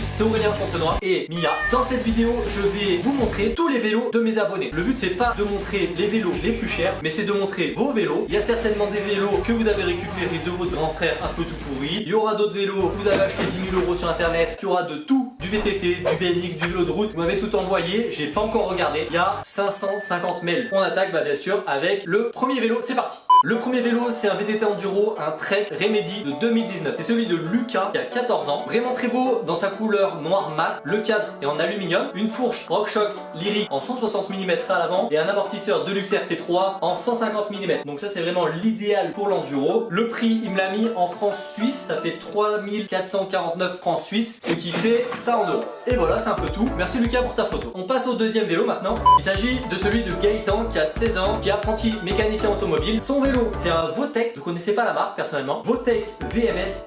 c'est Aurélien Fontenoy et Mia. Dans cette vidéo, je vais vous montrer tous les vélos de mes abonnés. Le but c'est pas de montrer les vélos les plus chers, mais c'est de montrer vos vélos. Il y a certainement des vélos que vous avez récupérés de votre grand frère un peu tout pourri. Il y aura d'autres vélos que vous avez acheté 10 000 euros sur internet. Il y aura de tout, du VTT, du BMX, du vélo de route. Vous m'avez tout envoyé, j'ai pas encore regardé. Il y a 550 mails. On attaque bah, bien sûr avec le premier vélo, c'est parti le premier vélo, c'est un VTT Enduro, un Trek Remedy de 2019. C'est celui de Lucas, qui a 14 ans. Vraiment très beau dans sa couleur noir mat. Le cadre est en aluminium. Une fourche RockShox Lyric en 160 mm à l'avant. Et un amortisseur Deluxe RT3 en 150 mm. Donc ça, c'est vraiment l'idéal pour l'enduro. Le prix, il me l'a mis en francs suisses. Ça fait 3449 francs suisses, ce qui fait ça en euros. Et voilà, c'est un peu tout. Merci Lucas pour ta photo. On passe au deuxième vélo maintenant. Il s'agit de celui de Gaëtan, qui a 16 ans, qui est apprenti mécanicien automobile. Son vélo c'est un Votech, je connaissais pas la marque personnellement, Votech VMS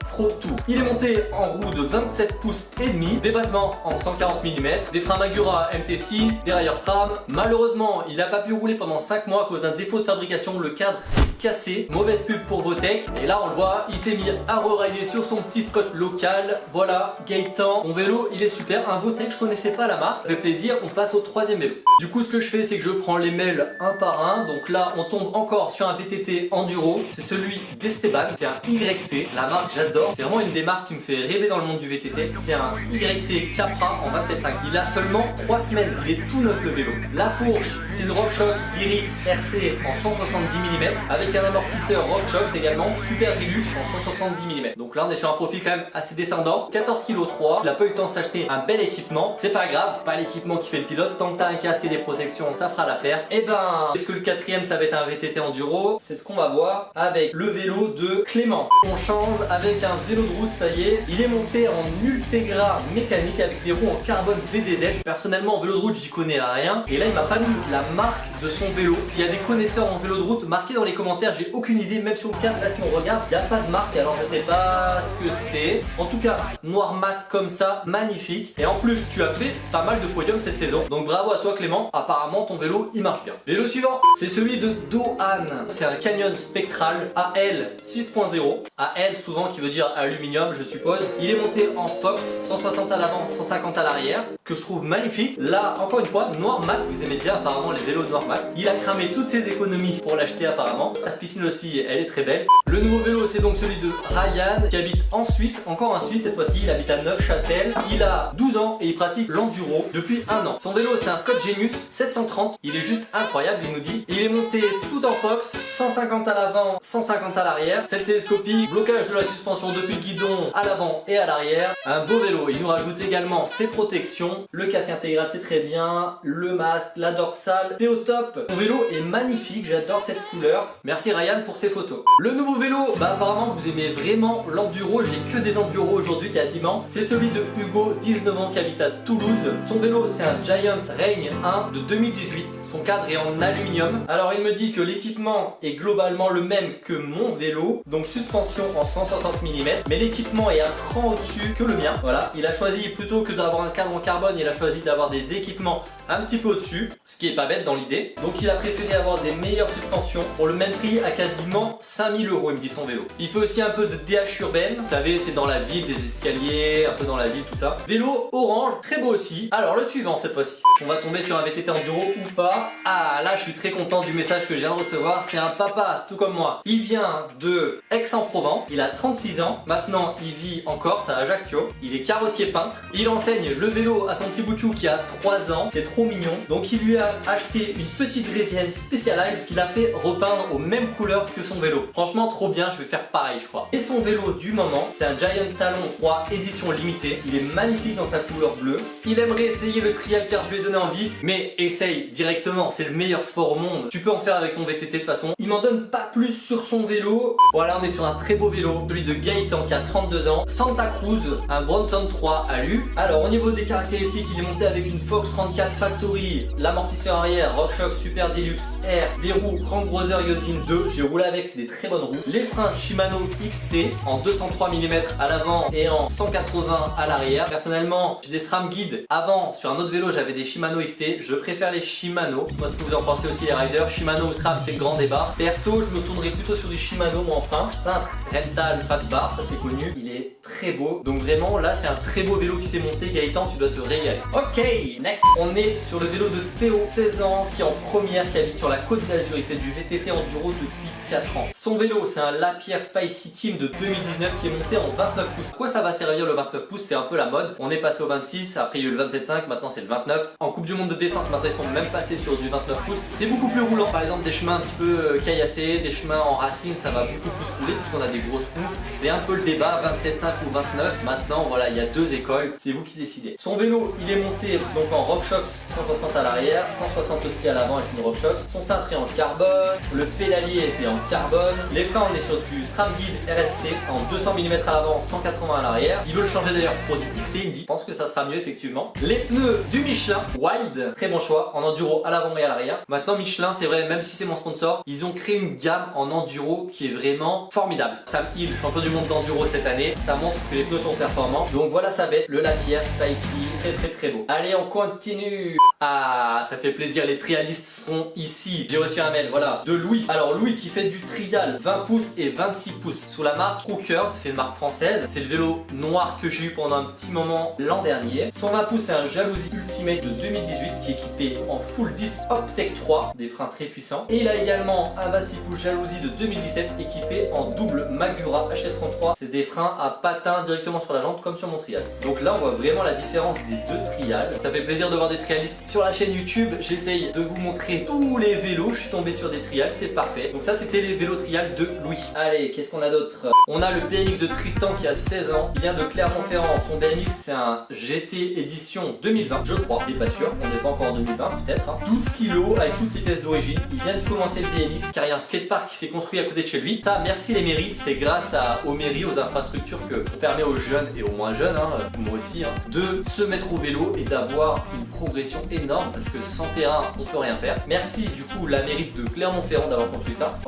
Il est monté en roue de 27 pouces et demi, des battements en 140 mm, des freins Magura MT6, des railleurs SRAM. Malheureusement, il n'a pas pu rouler pendant 5 mois à cause d'un défaut de fabrication, le cadre s'est cassé, mauvaise pub pour Votech. Et là on le voit, il s'est mis à rerailler sur son petit spot local. Voilà, Gaëtan, mon vélo il est super, un Votech, je connaissais pas la marque, ça fait plaisir, on passe au troisième vélo. Du coup ce que je fais c'est que je prends les mails un par un, donc là on tombe encore sur un VTT enduro, c'est celui d'Esteban, c'est un YT, la marque j'adore, c'est vraiment une des marques qui me fait rêver dans le monde du VTT, c'est un YT Capra en 27.5, il a seulement 3 semaines, il est tout neuf le vélo. La fourche, c'est une RockShox Iris RC en 170 mm, avec un amortisseur RockShox également, super Deluxe en 170 mm. Donc là on est sur un profil quand même assez descendant, 14 kg 3, il a pas eu le temps de s'acheter un bel équipement, c'est pas grave, c'est pas l'équipement qui fait le pilote, tant que t'as un casque et des protections, ça fera l'affaire. Et eh ben, est-ce que le quatrième ça va être un VTT enduro? C'est ce qu'on va voir avec le vélo de Clément. On change avec un vélo de route, ça y est. Il est monté en Ultegra mécanique avec des roues en carbone VDZ. Personnellement, en vélo de route, j'y connais rien. Et là, il m'a pas mis la marque de son vélo. S'il y a des connaisseurs en vélo de route, marquez dans les commentaires. J'ai aucune idée, même sur le cadre, là, si on regarde, il n'y a pas de marque. Alors, je sais pas ce que c'est. En tout cas, noir mat comme ça, magnifique. Et en plus, tu as fait pas mal de podiums cette saison. Donc, bravo à toi, Clément. Apparemment, ton vélo, il marche bien. Vélo suivant, c'est celui de Dohan. C'est un Canyon Spectral AL 6.0. AL souvent qui veut dire aluminium je suppose. Il est monté en Fox, 160 à l'avant, 150 à l'arrière, que je trouve magnifique. Là, encore une fois, noir mat, vous aimez bien apparemment les vélos noir mat. Il a cramé toutes ses économies pour l'acheter apparemment. La piscine aussi, elle est très belle. Le nouveau vélo, c'est donc celui de Ryan qui habite en Suisse, encore un Suisse cette fois-ci. Il habite à Neufchâtel. Il a 12 ans et il pratique l'enduro depuis un an. Son vélo, c'est un Scott Genius 730. Il est juste incroyable, il nous dit. Il est monté tout en Fox, 150 à l'avant, 150 à l'arrière. C'est télescopique, blocage de la suspension depuis le guidon à l'avant et à l'arrière. Un beau vélo. Il nous rajoute également ses protections. Le casque intégral, c'est très bien. Le masque, la dorsale, c'est au top. Mon vélo est magnifique, j'adore cette couleur. Merci Ryan pour ces photos. Le nouveau vélo, bah apparemment vous aimez vraiment l'enduro. J'ai que des enduros aujourd'hui quasiment. C'est celui de Hugo, 19 ans, qui habite à Toulouse. Son vélo, c'est un Giant Rain 1 de 2018. Son cadre est en aluminium. Alors il me dit que l'équipement est globalement le même que mon vélo. Donc suspension en 160 mm. Mais l'équipement est un cran au-dessus que le mien. Voilà, il a choisi plutôt que d'avoir un cadre en carbone, il a choisi d'avoir des équipements un petit peu au-dessus. Ce qui est pas bête dans l'idée. Donc il a préféré avoir des meilleures suspensions pour le même prix à quasiment 5000 euros il me dit son vélo. Il fait aussi un peu de DH urbaine. Vous savez c'est dans la ville, des escaliers, un peu dans la ville tout ça. Vélo orange, très beau aussi. Alors le suivant cette fois-ci. On va tomber sur un VTT enduro ou pas? Ah là je suis très content du message que viens de recevoir. C'est un papa tout comme moi. Il vient de Aix-en-Provence. Il a 36 ans. Maintenant il vit en Corse à Ajaccio. Il est carrossier peintre. Il enseigne le vélo à son petit boutchou qui a 3 ans. C'est trop mignon. Donc il lui a acheté une petite Draisienne Specialized qu'il a fait repeindre aux mêmes couleurs que son vélo. Franchement trop bien. Je vais faire pareil je crois. Et son vélo du moment c'est un Giant Talon 3 édition limitée. Il est magnifique dans sa couleur bleue. Il aimerait essayer le trial car je lui ai donné envie. Mais essaye directement. C'est le meilleur sport au monde. Tu peux en faire avec ton VTT de toute façon. Il m'en donne pas plus sur son vélo. Voilà, on est sur un très beau vélo, celui de Gaëtan qui a 32 ans. Santa Cruz, un Bronson 3 alu. Alors au niveau des caractéristiques, il est monté avec une Fox 34 Factory, l'amortisseur arrière RockShox Super Deluxe R, des roues Crank Brother Yotin 2. J'ai roulé avec, c'est des très bonnes roues. Les freins Shimano XT en 203 mm à l'avant et en 180 à l'arrière. Personnellement, j'ai des SRAM guide. Avant, sur un autre vélo, j'avais des Shimano XT. Je préfère les Shimano. Moi, ce que vous en pensez aussi les riders. Shimano ou SRAM, c'est le grand débat. Perso, je me tournerai plutôt sur du Shimano moi enfin. Cintre Rental Fat Bar. Ça c'est connu, il est très beau. Donc vraiment là c'est un très beau vélo qui s'est monté, Gaëtan tu dois te régaler. Ok, next On est sur le vélo de Théo, 16 ans, qui est en première, qui habite sur la côte d'Azur, il fait du VTT enduro depuis 4 ans. Son vélo c'est un Lapierre Spicy Team de 2019 qui est monté en 29 pouces. Quoi ça va servir le 29 pouces? C'est un peu la mode. On est passé au 26, après il y a eu le 27.5, maintenant c'est le 29. En Coupe du Monde de descente, maintenant ils sont même passés sur du 29 pouces. C'est beaucoup plus roulant. Par exemple des chemins un petit peu euh, caillassés, des chemins en racine, ça va beaucoup plus rouler puisqu'on a des grosses roues. C'est un peu le débat, 27.5 ou 29. Maintenant voilà, il y a deux écoles, c'est vous qui décidez. Son vélo, il est monté donc en RockShox 160 à l'arrière, 160 aussi à l'avant avec une RockShox. Son cintre est en carbone, le pédalier est en carbone. Les freins, on est sur du SRAM Guide RSC en 200 mm à l'avant, 180 à l'arrière. Il veut le changer d'ailleurs pour du XT Indy. Je pense que ça sera mieux effectivement. Les pneus du Michelin Wild, très bon choix, en enduro à l'avant et à l'arrière. Maintenant Michelin, c'est vrai, même si c'est mon sponsor, ils ont créé une gamme en enduro qui est vraiment formidable. Sam Hill, champion du monde d'enduro cette année, ça montre que les pneus sont performants. Donc voilà ça va être le Lapierre Spicy, très très très beau. Allez, on continue ah, ça fait plaisir, les trialistes sont ici. J'ai reçu un mail, voilà, de Louis. Alors Louis qui fait du trial 20 pouces et 26 pouces sous la marque Crookers, c'est une marque française. C'est le vélo noir que j'ai eu pendant un petit moment l'an dernier. Son 20 pouces, c'est un Jalousie Ultimate de 2018 qui est équipé en full disc Optec 3, des freins très puissants. Et il a également un 26 pouces Jalousie de 2017 équipé en double Magura HS33. C'est des freins à patins directement sur la jante comme sur mon trial. Donc là, on voit vraiment la différence des deux trials. Ça fait plaisir de voir des trialistes sur la chaîne YouTube, j'essaye de vous montrer tous les vélos. Je suis tombé sur des trials, c'est parfait. Donc ça, c'était les vélos trials de Louis. Allez, qu'est-ce qu'on a d'autre? On a le BMX de Tristan qui a 16 ans. Il vient de Clermont-Ferrand. Son BMX, c'est un GT édition 2020, je crois. N'est pas sûr, on n'est pas encore en 2020, peut-être. 12 hein. kg avec toutes ses pièces d'origine. Il vient de commencer le BMX car il y a un skatepark qui s'est construit à côté de chez lui. Ça, merci les mairies. C'est grâce aux mairies, aux infrastructures que on permet aux jeunes et aux moins jeunes, hein, moi aussi, hein, de se mettre au vélo et d'avoir une progression énorme parce que sans terrain on peut rien faire. Merci du coup la mérite de Clermont-Ferrand d'avoir construit ça.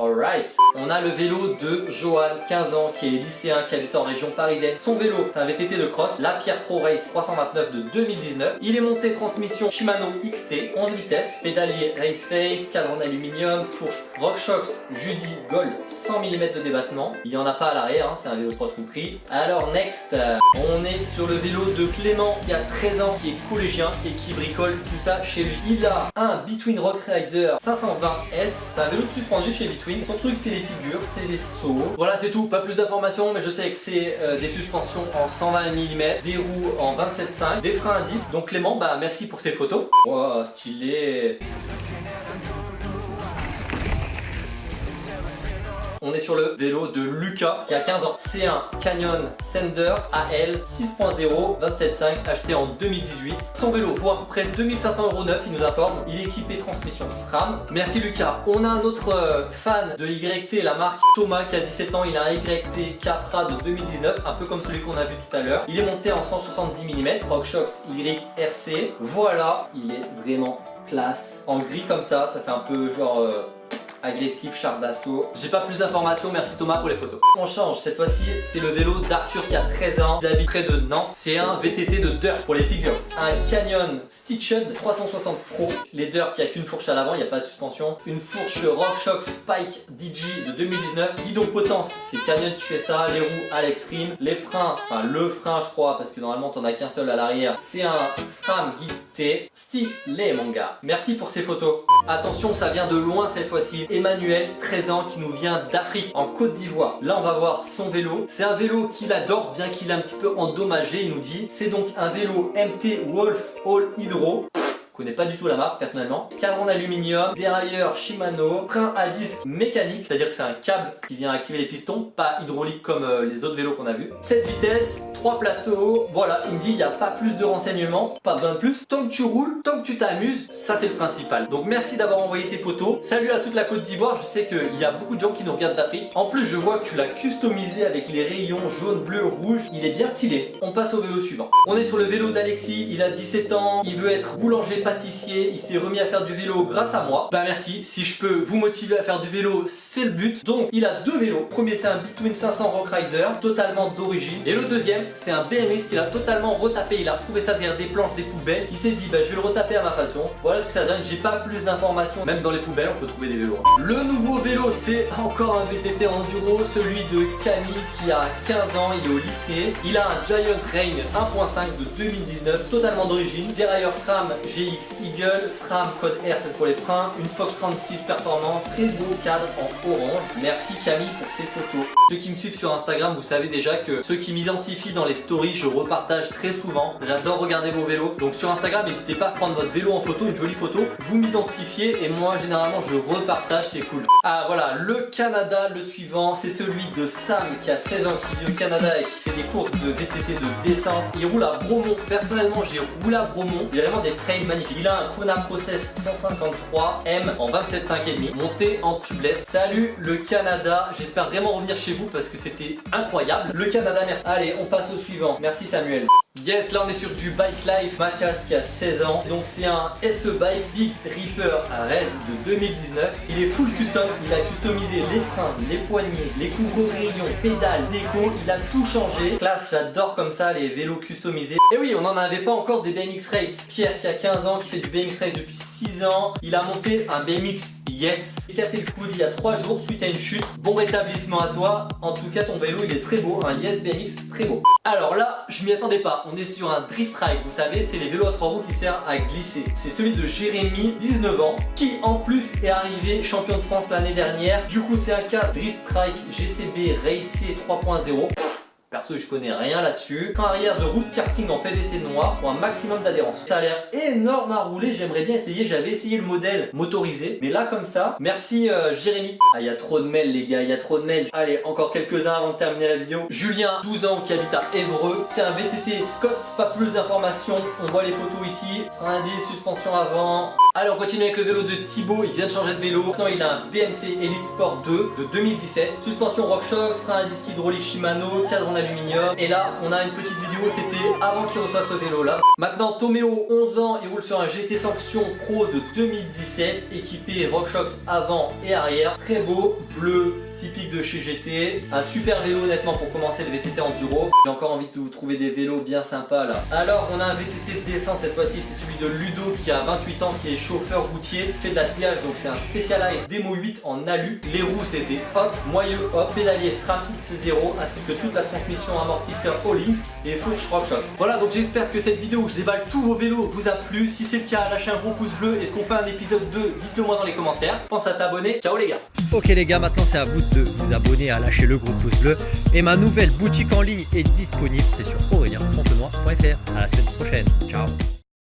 On a le vélo de Johan, 15 ans, qui est lycéen, qui habite en région parisienne. Son vélo, c'est un VTT de cross, la Pierre Pro Race 329 de 2019. Il est monté transmission Shimano XT, 11 vitesses, pédalier Race Face, cadre en aluminium, fourche RockShox Judy Gold 100 mm de débattement. Il n'y en a pas à l'arrière, hein, c'est un vélo cross-country. Alors next, on est sur le vélo de Clément qui a 13 ans, qui est collégien et qui bricole tout ça chez lui. Il a un Between Rock Rider 520S. C'est un vélo de suspendu chez Between. Son truc c'est les figures, c'est les sauts. Voilà c'est tout, pas plus d'informations mais je sais que c'est euh, des suspensions en 120 mm, des roues en 27.5, des freins à 10. Donc Clément, bah merci pour ces photos. Wow, stylé On est sur le vélo de Lucas qui a 15 ans. C'est un Canyon Sender AL 6.0 27.5 acheté en 2018. Son vélo vaut à peu près 2500 euros neuf, il nous informe. Il est équipé transmission SRAM. Merci Lucas. On a un autre euh, fan de YT, la marque Thomas qui a 17 ans. Il a un YT Capra de 2019, un peu comme celui qu'on a vu tout à l'heure. Il est monté en 170 mm, RockShox YRC. Voilà, il est vraiment classe. En gris comme ça, ça fait un peu genre... Euh, agressif, char d'assaut. J'ai pas plus d'informations, merci Thomas pour les photos. On change, cette fois-ci c'est le vélo d'Arthur qui a 13 ans, il près de Nantes. C'est un VTT de Dirt pour les figures. Un Canyon Stitched 360 Pro. Les Dirt, il n'y a qu'une fourche à l'avant, il n'y a pas de suspension. Une fourche RockShox Spike DJ de 2019. Guidon potence, c'est Canyon qui fait ça. Les roues Alex Rim. Les freins, enfin le frein je crois, parce que normalement t'en as qu'un seul à l'arrière. C'est un SRAM Guide T. Stylé mon gars. Merci pour ces photos. Attention, ça vient de loin cette fois-ci. Emmanuel, 13 ans, qui nous vient d'Afrique, en Côte d'Ivoire. Là, on va voir son vélo. C'est un vélo qu'il adore, bien qu'il est un petit peu endommagé, il nous dit. C'est donc un vélo MT Wolf All Hydro connais pas du tout la marque personnellement. Cadre en aluminium, dérailleur Shimano, train à disque mécanique, c'est-à-dire que c'est un câble qui vient activer les pistons, pas hydraulique comme euh, les autres vélos qu'on a vu. 7 vitesses, 3 plateaux, voilà, il me dit il n'y a pas plus de renseignements, pas besoin de plus. Tant que tu roules, tant que tu t'amuses, ça c'est le principal. Donc merci d'avoir envoyé ces photos. Salut à toute la Côte d'Ivoire, je sais qu'il y a beaucoup de gens qui nous regardent d'Afrique. En plus, je vois que tu l'as customisé avec les rayons jaune, bleu, rouge. Il est bien stylé. On passe au vélo suivant. On est sur le vélo d'Alexis, il a 17 ans, il veut être boulanger il s'est remis à faire du vélo grâce à moi. Bah merci, si je peux vous motiver à faire du vélo, c'est le but. Donc il a deux vélos. Le premier c'est un Between 500 Rock Rider, totalement d'origine. Et le deuxième c'est un BMX qu'il a totalement retapé. Il a retrouvé ça derrière des planches, des poubelles. Il s'est dit bah je vais le retaper à ma façon. Voilà ce que ça donne. J'ai pas plus d'informations. Même dans les poubelles on peut trouver des vélos. Le nouveau vélo c'est encore un VTT enduro, celui de Camille qui a 15 ans, il est au lycée. Il a un Giant Rain 1.5 de 2019, totalement d'origine. Dérailleur SRAM GX Eagle, SRAM code R, c'est pour les freins. Une Fox 36 performance, très beau cadre en orange. Merci Camille pour ces photos. Ceux qui me suivent sur Instagram, vous savez déjà que ceux qui m'identifient dans les stories, je repartage très souvent. J'adore regarder vos vélos. Donc sur Instagram, n'hésitez pas à prendre votre vélo en photo, une jolie photo. Vous m'identifiez et moi, généralement, je repartage, c'est cool. Ah voilà, le Canada, le suivant, c'est celui de Sam qui a 16 ans, qui vit au Canada et qui fait des courses de VTT de descente. Il roule à Bromont. Personnellement, j'ai roulé à Bromont. C'est vraiment des trails magnifiques. Il a un Kona Process 153M en 27,5,5 monté en tubeless. Salut le Canada. J'espère vraiment revenir chez vous parce que c'était incroyable. Le Canada, merci. Allez, on passe au suivant. Merci Samuel. Yes, là on est sur du Bike Life. Mathias qui a 16 ans. Donc c'est un SE Bike Big Reaper Red de 2019. Il est full custom. Il a customisé les freins, les poignées, les couvre-rayons, pédales, déco. Il a tout changé. Classe, j'adore comme ça les vélos customisés. Et oui, on n'en avait pas encore des BMX Race. Pierre qui a 15 ans, qui fait du BMX Race depuis 6 ans. Il a monté un BMX Yes. Il s'est cassé le coude il y a 3 jours suite à une chute. Bon rétablissement à toi. En tout cas, ton vélo il est très beau. Un Yes BMX très beau. Alors là, je m'y attendais pas. On est sur un drift ride. Vous savez, c'est les vélos à trois roues qui servent à glisser. C'est celui de Jérémy, 19 ans, qui en plus est arrivé champion de France l'année dernière. Du coup, c'est un cas Drift Trike GCB Race 3.0. Perso, je connais rien là-dessus. Train arrière de route karting en PVC noir pour un maximum d'adhérence. Ça a l'air énorme à rouler, j'aimerais bien essayer. J'avais essayé le modèle motorisé, mais là comme ça, merci euh, Jérémy. Ah, il y a trop de mails les gars, il y a trop de mails. Allez, encore quelques-uns avant de terminer la vidéo. Julien, 12 ans, qui habite à Évreux. C'est un VTT Scott, pas plus d'informations. On voit les photos ici. Frein indice, suspension avant. Allez, on continue avec le vélo de Thibaut. Il vient de changer de vélo. Maintenant, il a un BMC Elite Sport 2 de 2017. Suspension RockShox, frein à disque hydraulique Shimano, cadre aluminium. Et là, on a une petite vidéo, c'était avant qu'il reçoive ce vélo là. Maintenant, Toméo, 11 ans, il roule sur un GT Sanction Pro de 2017, équipé RockShox avant et arrière. Très beau, bleu, typique de chez GT. Un super vélo honnêtement pour commencer le VTT enduro. J'ai encore envie de vous trouver des vélos bien sympas là. Alors on a un VTT de descente cette fois-ci, c'est celui de Ludo qui a 28 ans, qui est chauffeur routier, fait de la TH donc c'est un Specialized Demo 8 en alu. Les roues c'était hop, moyeu hop, pédalier SRAM X0 ainsi que toute la transmission amortisseur All-Ins et fourche RockShox. Voilà donc j'espère que cette vidéo où je déballe tous vos vélos vous a plu. Si c'est le cas, lâchez un gros pouce bleu. Est-ce qu'on fait un épisode 2 Dites-le moi dans les commentaires. Pense à t'abonner. Ciao les gars Ok les gars, maintenant c'est à vous de vous abonner, à lâcher le gros pouce bleu. Et ma nouvelle boutique en ligne est disponible, c'est sur aurélien-fontenoy.fr. À la semaine prochaine, ciao